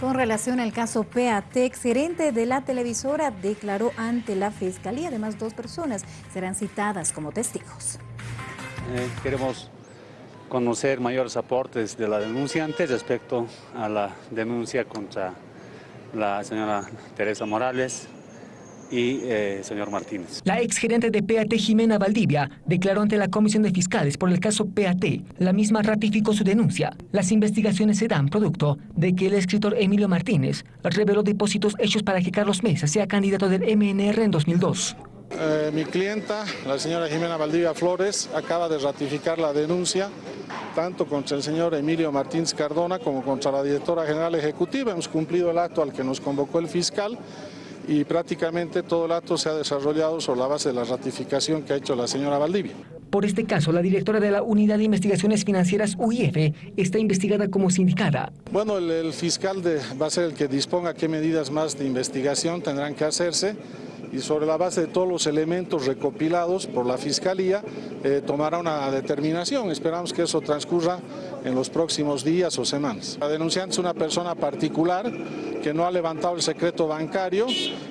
Con relación al caso PAT, gerente de la televisora declaró ante la Fiscalía. Además, dos personas serán citadas como testigos. Eh, queremos conocer mayores aportes de la denunciante respecto a la denuncia contra la señora Teresa Morales, y eh, señor Martínez. La exgerente de PAT, Jimena Valdivia, declaró ante la Comisión de Fiscales por el caso PAT. La misma ratificó su denuncia. Las investigaciones se dan producto de que el escritor Emilio Martínez reveló depósitos hechos para que Carlos Mesa sea candidato del MNR en 2002. Eh, mi clienta, la señora Jimena Valdivia Flores, acaba de ratificar la denuncia tanto contra el señor Emilio Martínez Cardona como contra la directora general ejecutiva. Hemos cumplido el acto al que nos convocó el fiscal y prácticamente todo el acto se ha desarrollado sobre la base de la ratificación que ha hecho la señora Valdivia. Por este caso, la directora de la Unidad de Investigaciones Financieras UIF está investigada como sindicada. Bueno, el, fiscal va a ser el que disponga qué medidas más de investigación tendrán que hacerse y sobre la base de todos los elementos recopilados por la Fiscalía eh, tomará una determinación. Esperamos que eso transcurra en los próximos días o semanas. La denunciante es una persona particular que no ha levantado el secreto bancario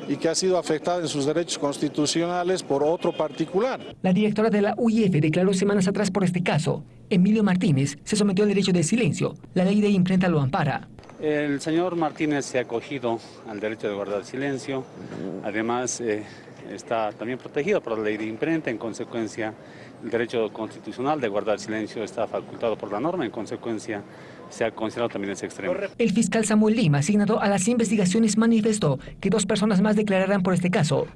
y que ha sido afectada en sus derechos constitucionales por otro particular. La directora de la UIF declaró semanas atrás por este caso. Emilio Martínez se sometió al derecho de silencio. La ley de imprenta lo ampara. El señor Martínez se ha acogido al derecho de guardar silencio. Además, eh, está también protegido por la ley de imprenta, en consecuencia el derecho constitucional de guardar silencio está facultado por la norma, en consecuencia se ha considerado también ese extremo. El fiscal Samuel Lima, asignado a las investigaciones, manifestó que dos personas más declararán por este caso.